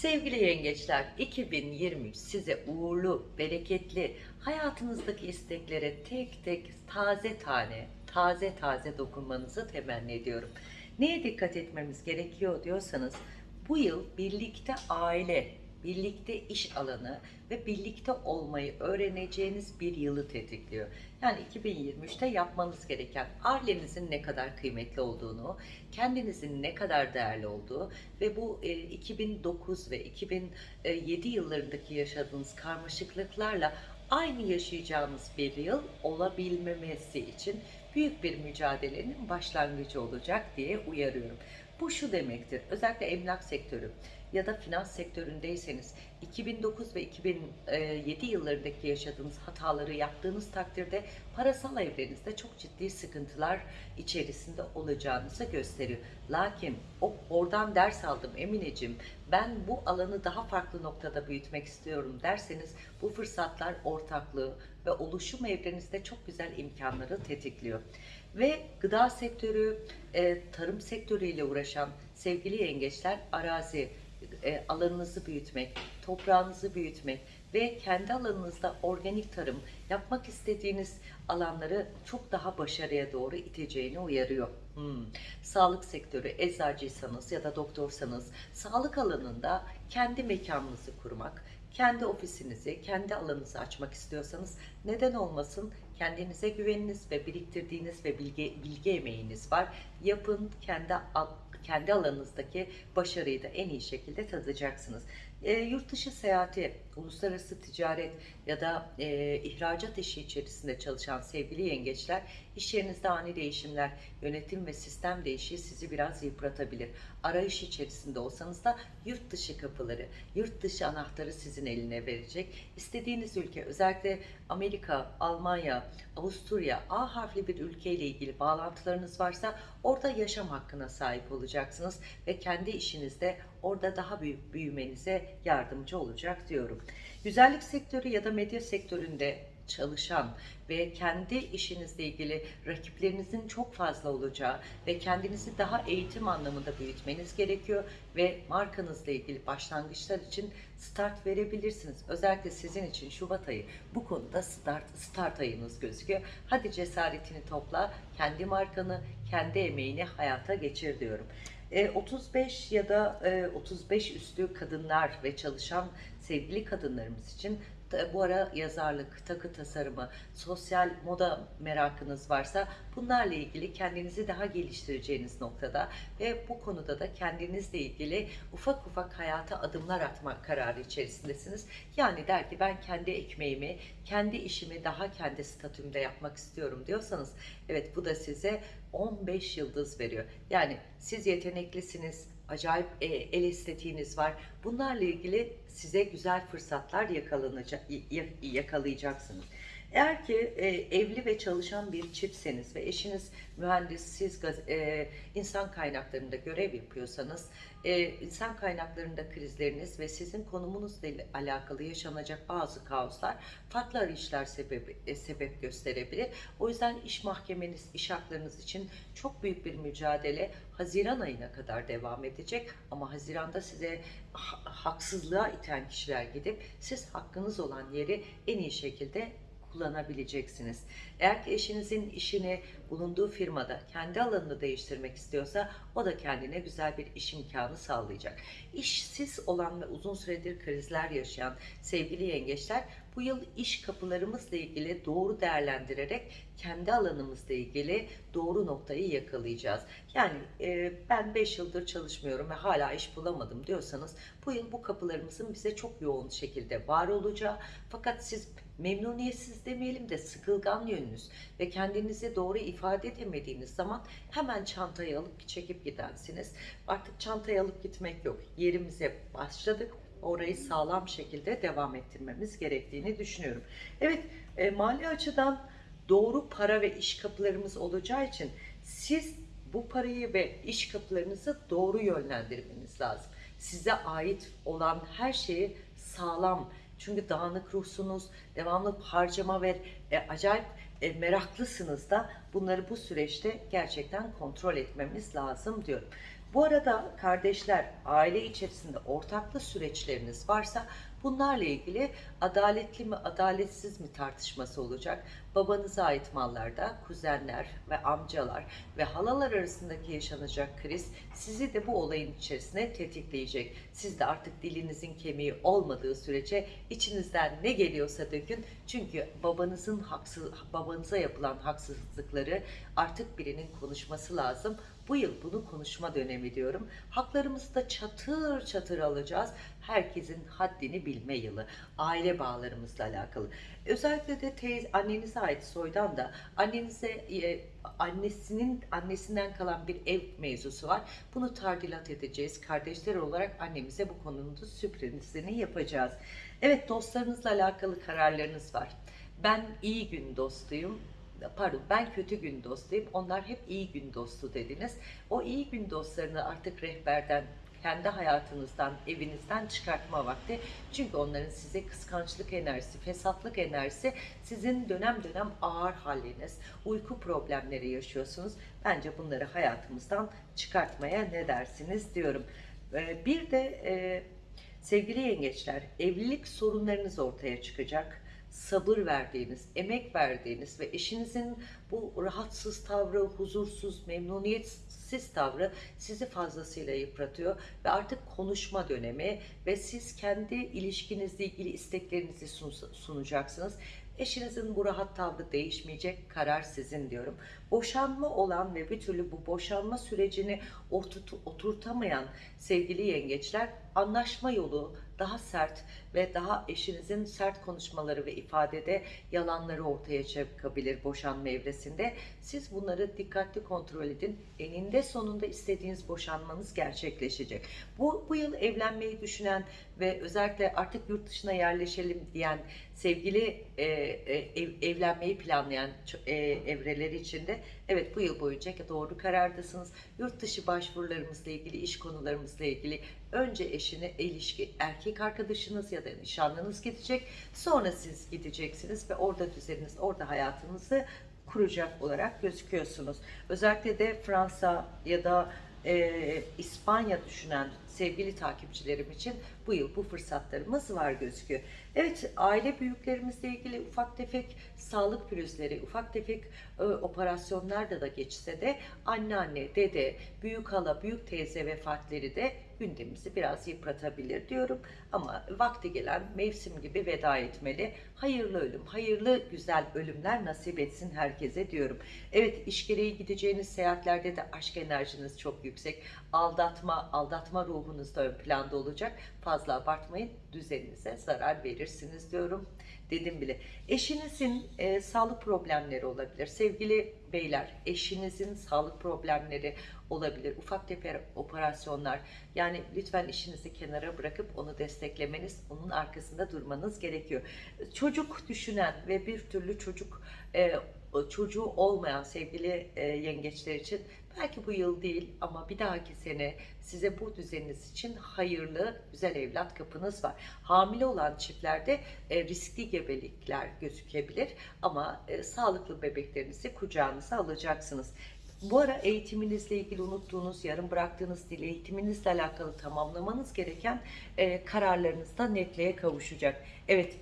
Sevgili yengeçler, 2023 size uğurlu, bereketli, hayatınızdaki isteklere tek tek taze tane, taze taze dokunmanızı temenni ediyorum. Neye dikkat etmemiz gerekiyor diyorsanız, bu yıl birlikte aile, birlikte iş alanı ve birlikte olmayı öğreneceğiniz bir yılı tetikliyor. Yani 2023'te yapmanız gereken ailenizin ne kadar kıymetli olduğunu, kendinizin ne kadar değerli olduğu ve bu e, 2009 ve 2007 yıllarındaki yaşadığınız karmaşıklıklarla aynı yaşayacağınız bir yıl olabilmemesi için büyük bir mücadelenin başlangıcı olacak diye uyarıyorum. Bu şu demektir, özellikle emlak sektörü ya da finans sektöründeyseniz 2009 ve 2007 yıllarındaki yaşadığınız hataları yaptığınız takdirde parasal evrenizde çok ciddi sıkıntılar içerisinde olacağınızı gösteriyor. Lakin o oradan ders aldım Emineciğim ben bu alanı daha farklı noktada büyütmek istiyorum derseniz bu fırsatlar ortaklığı ve oluşum evrenizde çok güzel imkanları tetikliyor. Ve gıda sektörü, e, tarım sektörüyle uğraşan sevgili yengeçler arazi, e, alanınızı büyütmek, toprağınızı büyütmek ve kendi alanınızda organik tarım yapmak istediğiniz alanları çok daha başarıya doğru iteceğini uyarıyor. Hmm. Sağlık sektörü, eczacıysanız ya da doktorsanız sağlık alanında kendi mekanınızı kurmak, kendi ofisinizi, kendi alanınızı açmak istiyorsanız neden olmasın? Kendinize güveniniz ve biriktirdiğiniz ve bilgi, bilgi emeğiniz var. Yapın, kendi kendi alanınızdaki başarıyı da en iyi şekilde tadacaksınız. E, yurt dışı seyahati, uluslararası ticaret ya da e, ihracat işi içerisinde çalışan sevgili yengeçler, iş yerinizde ani değişimler, yönetim ve sistem değişiği sizi biraz yıpratabilir. Arayış içerisinde olsanız da yurt dışı kapıları, yurt dışı anahtarı sizin eline verecek. İstediğiniz ülke, özellikle Amerika, Almanya, Avusturya, A harfli bir ülkeyle ilgili bağlantılarınız varsa orada yaşam hakkına sahip olacaksınız ve kendi işinizde orada daha büyük büyümenize yardımcı olacak diyorum. Güzellik sektörü ya da medya sektöründe çalışan ve kendi işinizle ilgili rakiplerinizin çok fazla olacağı ve kendinizi daha eğitim anlamında büyütmeniz gerekiyor ve markanızla ilgili başlangıçlar için start verebilirsiniz. Özellikle sizin için Şubat ayı bu konuda start, start ayınız gözüküyor. Hadi cesaretini topla, kendi markanı, kendi emeğini hayata geçir diyorum. 35 e, ya da 35 e, üstü kadınlar ve çalışan sevgili kadınlarımız için bu ara yazarlık, takı tasarımı, sosyal moda merakınız varsa bunlarla ilgili kendinizi daha geliştireceğiniz noktada ve bu konuda da kendinizle ilgili ufak ufak hayata adımlar atmak kararı içerisindesiniz. Yani der ki ben kendi ekmeğimi, kendi işimi daha kendi statümde yapmak istiyorum diyorsanız evet bu da size 15 yıldız veriyor. Yani siz yeteneklisiniz, acayip e, el estetiğiniz var. Bunlarla ilgili size güzel fırsatlar yakalanacak, yakalayacaksınız. Eğer ki e, evli ve çalışan bir çiftseniz ve eşiniz mühendis, siz gaz, e, insan kaynaklarında görev yapıyorsanız, e, insan kaynaklarında krizleriniz ve sizin konumunuzla alakalı yaşanacak bazı kaoslar farklı arayışlar sebep, e, sebep gösterebilir. O yüzden iş mahkemeniz, iş haklarınız için çok büyük bir mücadele Haziran ayına kadar devam edecek. Ama Haziran'da size haksızlığa iten kişiler gidip siz hakkınız olan yeri en iyi şekilde kullanabileceksiniz. Eğer ki eşinizin işini bulunduğu firmada kendi alanını değiştirmek istiyorsa o da kendine güzel bir iş imkanı sağlayacak. İşsiz olan ve uzun süredir krizler yaşayan sevgili yengeçler bu yıl iş kapılarımızla ilgili doğru değerlendirerek kendi alanımızla ilgili doğru noktayı yakalayacağız. Yani e, ben 5 yıldır çalışmıyorum ve hala iş bulamadım diyorsanız bu yıl bu kapılarımızın bize çok yoğun şekilde var olacağı fakat siz memnuniyetsiz demeyelim de sıkılgan yönünüz ve kendinizi doğru ifade edemediğiniz zaman hemen çantayı alıp çekip gidensiniz. Artık çantayı alıp gitmek yok. Yerimize başladık. Orayı sağlam şekilde devam ettirmemiz gerektiğini düşünüyorum. Evet, e, mali açıdan doğru para ve iş kapılarımız olacağı için siz bu parayı ve iş kapılarınızı doğru yönlendirmeniz lazım. Size ait olan her şeyi sağlam, çünkü dağınık ruhsunuz, devamlı harcama ve e, acayip e, meraklısınız da bunları bu süreçte gerçekten kontrol etmemiz lazım diyorum. Bu arada kardeşler, aile içerisinde ortaklı süreçleriniz varsa bunlarla ilgili adaletli mi, adaletsiz mi tartışması olacak. Babanıza ait mallarda kuzenler ve amcalar ve halalar arasındaki yaşanacak kriz sizi de bu olayın içerisine tetikleyecek. Siz de artık dilinizin kemiği olmadığı sürece içinizden ne geliyorsa dökün. Çünkü babanızın haksız, babanıza yapılan haksızlıkları artık birinin konuşması lazım. Bu yıl bunu konuşma dönemi diyorum. Haklarımızı da çatır çatır alacağız. Herkesin haddini bilme yılı. Aile bağlarımızla alakalı. Özellikle de teyze, annenize ait soydan da annenize e, annesinin annesinden kalan bir ev mevzusu var. Bunu tardilat edeceğiz. Kardeşler olarak annemize bu konunun da sürprizini yapacağız. Evet dostlarınızla alakalı kararlarınız var. Ben iyi gün dostuyum pardon ben kötü gün dostuyum. Onlar hep iyi gün dostu dediniz. O iyi gün dostlarını artık rehberden kendi hayatınızdan, evinizden çıkartma vakti. Çünkü onların size kıskançlık enerjisi, fesatlık enerjisi sizin dönem dönem ağır haliniz, uyku problemleri yaşıyorsunuz. Bence bunları hayatımızdan çıkartmaya ne dersiniz diyorum. Ee, Bir de e, sevgili yengeçler, evlilik sorunlarınız ortaya çıkacak sabır verdiğiniz, emek verdiğiniz ve eşinizin bu rahatsız tavrı, huzursuz, memnuniyetsiz tavrı sizi fazlasıyla yıpratıyor ve artık konuşma dönemi ve siz kendi ilişkinizle ilgili isteklerinizi sun- sunacaksınız. Eşinizin bu rahat tavrı değişmeyecek, karar sizin diyorum. Boşanma olan ve bir türlü bu boşanma sürecini oturt- oturtamayan sevgili yengeçler anlaşma yolu daha sert ve daha eşinizin sert konuşmaları ve ifadede yalanları ortaya çıkabilir boşanma evresinde. Siz bunları dikkatli kontrol edin. Eninde sonunda istediğiniz boşanmanız gerçekleşecek. Bu, bu yıl evlenmeyi düşünen ve özellikle artık yurt dışına yerleşelim diyen sevgili e, e, ev, evlenmeyi planlayan e, evreleri içinde evet bu yıl boyunca doğru karardasınız. Yurt dışı başvurularımızla ilgili, iş konularımızla ilgili önce eşine ilişki, erkek arkadaşınız ya da nişanlınız gidecek. Sonra siz gideceksiniz ve orada düzeniniz, orada hayatınızı kuracak olarak gözüküyorsunuz. Özellikle de Fransa ya da e, İspanya düşünen sevgili takipçilerim için bu yıl bu fırsatlarımız var gözüküyor. Evet aile büyüklerimizle ilgili ufak tefek sağlık pürüzleri, ufak tefek e, operasyonlarda da geçse de anneanne, dede, büyük hala, büyük teyze vefatları de gündemimizi biraz yıpratabilir diyorum. Ama vakti gelen mevsim gibi veda etmeli. Hayırlı ölüm, hayırlı güzel ölümler nasip etsin herkese diyorum. Evet iş gereği gideceğiniz seyahatlerde de aşk enerjiniz çok yüksek. Aldatma, aldatma ruhunuz da ön planda olacak. Fazla abartmayın, düzeninize zarar verirsiniz diyorum. Dedim bile. Eşinizin e, sağlık problemleri olabilir. Sevgili beyler, eşinizin sağlık problemleri olabilir. Ufak tefek operasyonlar. Yani lütfen işinizi kenara bırakıp onu desteklemeniz, onun arkasında durmanız gerekiyor. Çocuk düşünen ve bir türlü çocuk e, çocuğu olmayan sevgili e, yengeçler için belki bu yıl değil ama bir dahaki sene size bu düzeniniz için hayırlı, güzel evlat kapınız var. Hamile olan çiftlerde e, riskli gebelikler gözükebilir ama e, sağlıklı bebeklerinizi kucağınıza alacaksınız. Bu ara eğitiminizle ilgili unuttuğunuz, yarım bıraktığınız dil eğitiminizle alakalı tamamlamanız gereken e, kararlarınız netliğe kavuşacak. Evet,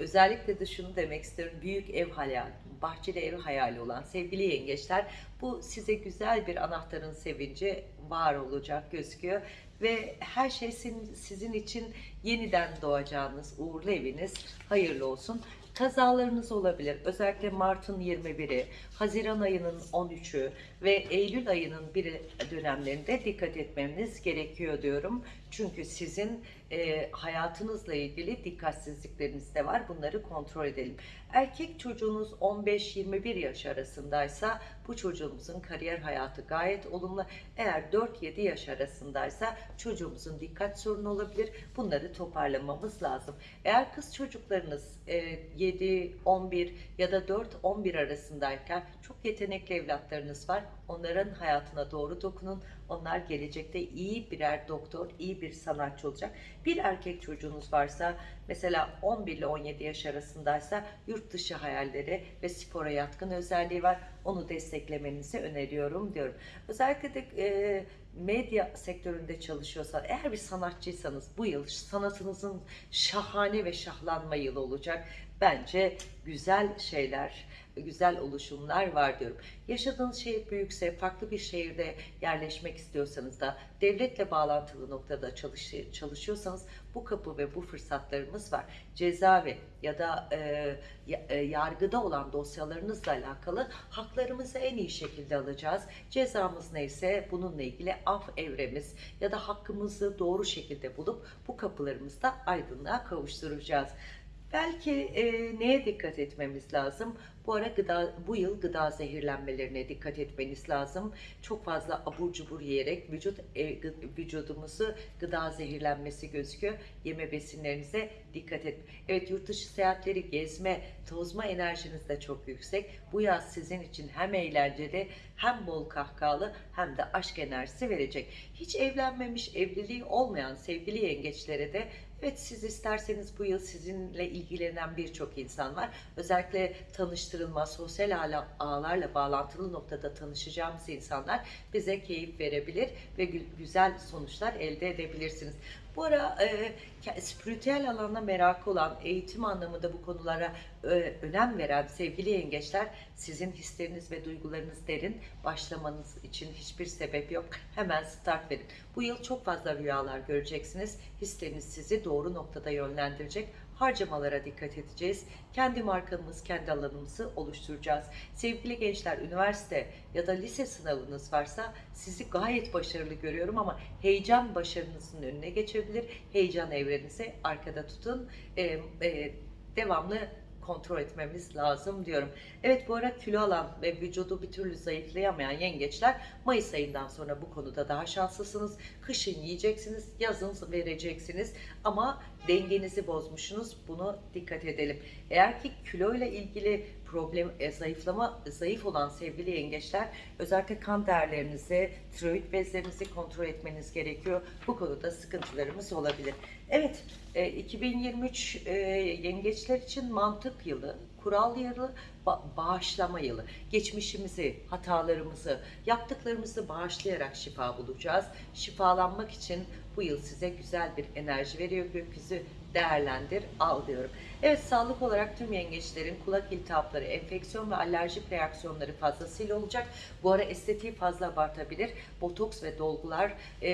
Özellikle de şunu demek istiyorum. Büyük ev hayali, bahçeli ev hayali olan sevgili yengeçler bu size güzel bir anahtarın sevinci var olacak gözüküyor. Ve her şey sizin, için yeniden doğacağınız uğurlu eviniz hayırlı olsun. Kazalarınız olabilir. Özellikle Mart'ın 21'i, Haziran ayının 13'ü ve Eylül ayının bir dönemlerinde dikkat etmeniz gerekiyor diyorum. Çünkü sizin e, hayatınızla ilgili dikkatsizlikleriniz de var. Bunları kontrol edelim. Erkek çocuğunuz 15-21 yaş arasındaysa bu çocuğumuzun kariyer hayatı gayet olumlu. Eğer 4-7 yaş arasındaysa çocuğumuzun dikkat sorunu olabilir. Bunları toparlamamız lazım. Eğer kız çocuklarınız e, 7, 11 ya da 4-11 arasındayken çok yetenekli evlatlarınız var. Onların hayatına doğru dokunun. Onlar gelecekte iyi birer doktor, iyi bir sanatçı olacak. Bir erkek çocuğunuz varsa mesela 11 ile 17 yaş arasındaysa yurt dışı hayalleri ve spora yatkın özelliği var. Onu desteklemenizi öneriyorum diyorum. Özellikle de e, medya sektöründe çalışıyorsan, eğer bir sanatçıysanız bu yıl sanatınızın şahane ve şahlanma yılı olacak. Bence güzel şeyler, güzel oluşumlar var diyorum. Yaşadığınız şehir büyükse, farklı bir şehirde yerleşmek istiyorsanız da, devletle bağlantılı noktada çalış, çalışıyorsanız bu kapı ve bu fırsatlarımız var. Cezaevi ya da e, e, yargıda olan dosyalarınızla alakalı haklarımızı en iyi şekilde alacağız. Cezamız neyse bununla ilgili af evremiz ya da hakkımızı doğru şekilde bulup bu kapılarımızı da aydınlığa kavuşturacağız. Belki e, neye dikkat etmemiz lazım? Bu ara gıda, bu yıl gıda zehirlenmelerine dikkat etmeniz lazım. Çok fazla abur cubur yiyerek vücut e, vücudumuzu gıda zehirlenmesi gözüküyor. Yeme besinlerinize dikkat et. Evet yurt dışı seyahatleri, gezme, tozma enerjiniz de çok yüksek. Bu yaz sizin için hem eğlenceli hem bol kahkahalı hem de aşk enerjisi verecek. Hiç evlenmemiş, evliliği olmayan sevgili yengeçlere de Evet siz isterseniz bu yıl sizinle ilgilenen birçok insan var. Özellikle tanıştırılma, sosyal ağla- ağlarla bağlantılı noktada tanışacağımız insanlar bize keyif verebilir ve gü- güzel sonuçlar elde edebilirsiniz. Bu ara e, spiritüel alana merakı olan, eğitim anlamında bu konulara e, önem veren sevgili yengeçler sizin hisleriniz ve duygularınız derin. Başlamanız için hiçbir sebep yok. Hemen start verin. Bu yıl çok fazla rüyalar göreceksiniz. Hisleriniz sizi doğru noktada yönlendirecek. Harcamalara dikkat edeceğiz. Kendi markamız, kendi alanımızı oluşturacağız. Sevgili gençler, üniversite ya da lise sınavınız varsa sizi gayet başarılı görüyorum ama heyecan başarınızın önüne geçebilir. Heyecan evrenizi arkada tutun. Ee, e, devamlı kontrol etmemiz lazım diyorum. Evet bu ara kilo alan ve vücudu bir türlü zayıflayamayan yengeçler Mayıs ayından sonra bu konuda daha şanslısınız. Kışın yiyeceksiniz, yazın vereceksiniz ama dengenizi bozmuşsunuz. Bunu dikkat edelim. Eğer ki kilo ile ilgili problem e, zayıflama zayıf olan sevgili yengeçler özellikle kan değerlerinizi, tiroid bezlerinizi kontrol etmeniz gerekiyor. Bu konuda sıkıntılarımız olabilir. Evet, e, 2023 e, yengeçler için mantık yılı, kural yılı, ba- bağışlama yılı. Geçmişimizi, hatalarımızı, yaptıklarımızı bağışlayarak şifa bulacağız. Şifalanmak için bu yıl size güzel bir enerji veriyor gökyüzü. Değerlendir, al diyorum. Evet sağlık olarak tüm yengeçlerin kulak iltihapları, enfeksiyon ve alerjik reaksiyonları fazlasıyla olacak. Bu ara estetiği fazla abartabilir. Botoks ve dolgular e,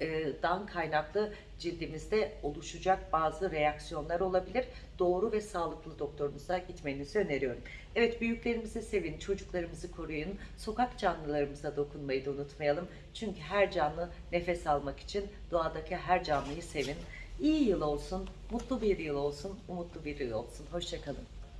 e, kaynaklı cildimizde oluşacak bazı reaksiyonlar olabilir. Doğru ve sağlıklı doktorunuza gitmenizi öneriyorum. Evet büyüklerimizi sevin, çocuklarımızı koruyun. Sokak canlılarımıza dokunmayı da unutmayalım. Çünkü her canlı nefes almak için doğadaki her canlıyı sevin. İyi yıl olsun, mutlu bir yıl olsun, umutlu bir yıl olsun. Hoşçakalın.